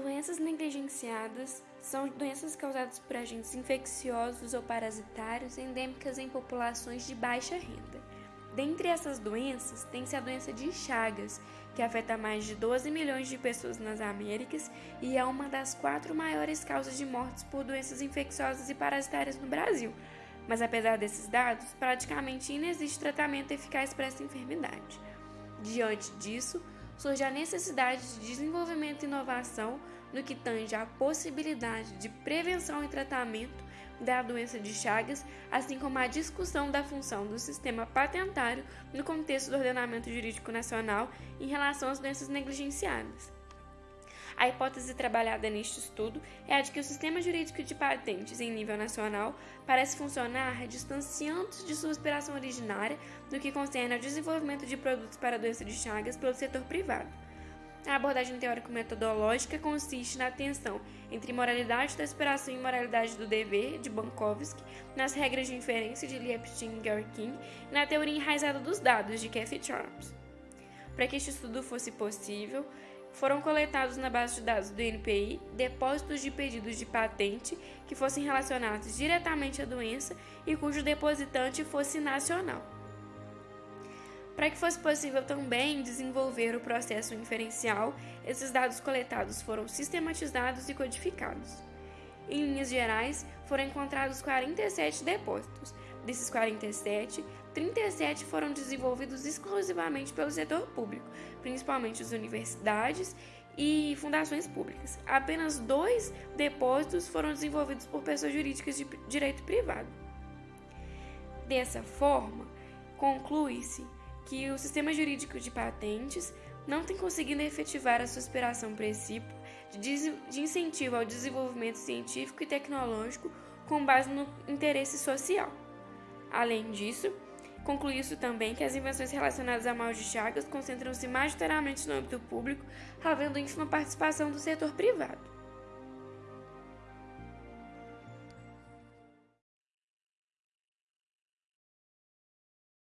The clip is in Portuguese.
doenças negligenciadas são doenças causadas por agentes infecciosos ou parasitários endêmicas em populações de baixa renda. Dentre essas doenças, tem-se a doença de Chagas, que afeta mais de 12 milhões de pessoas nas Américas e é uma das quatro maiores causas de mortes por doenças infecciosas e parasitárias no Brasil. Mas apesar desses dados, praticamente inexiste tratamento eficaz para essa enfermidade. Diante disso, surge a necessidade de desenvolvimento e inovação no que tange à possibilidade de prevenção e tratamento da doença de Chagas, assim como a discussão da função do sistema patentário no contexto do ordenamento jurídico nacional em relação às doenças negligenciadas. A hipótese trabalhada neste estudo é a de que o sistema jurídico de patentes em nível nacional parece funcionar distanciando-se de sua inspiração originária no que concerne ao desenvolvimento de produtos para a doença de Chagas pelo setor privado. A abordagem teórico-metodológica consiste na tensão entre moralidade da aspiração e moralidade do dever, de Bankovsky, nas regras de inferência de Liepstein e Gary King e na teoria enraizada dos dados, de Kathy Charles. Para que este estudo fosse possível, foram coletados na base de dados do NPI depósitos de pedidos de patente que fossem relacionados diretamente à doença e cujo depositante fosse nacional. Para que fosse possível também desenvolver o processo inferencial, esses dados coletados foram sistematizados e codificados. Em linhas gerais, foram encontrados 47 depósitos. Desses 47, 37 foram desenvolvidos exclusivamente pelo setor público, principalmente as universidades e fundações públicas. Apenas dois depósitos foram desenvolvidos por pessoas jurídicas de direito privado. Dessa forma, conclui-se que o sistema jurídico de patentes não tem conseguido efetivar a sua aspiração princípio de incentivo ao desenvolvimento científico e tecnológico com base no interesse social. Além disso, Concluiu-se também que as invenções relacionadas a mal de Chagas concentram-se majoritariamente no âmbito público, havendo ínfima participação do setor privado.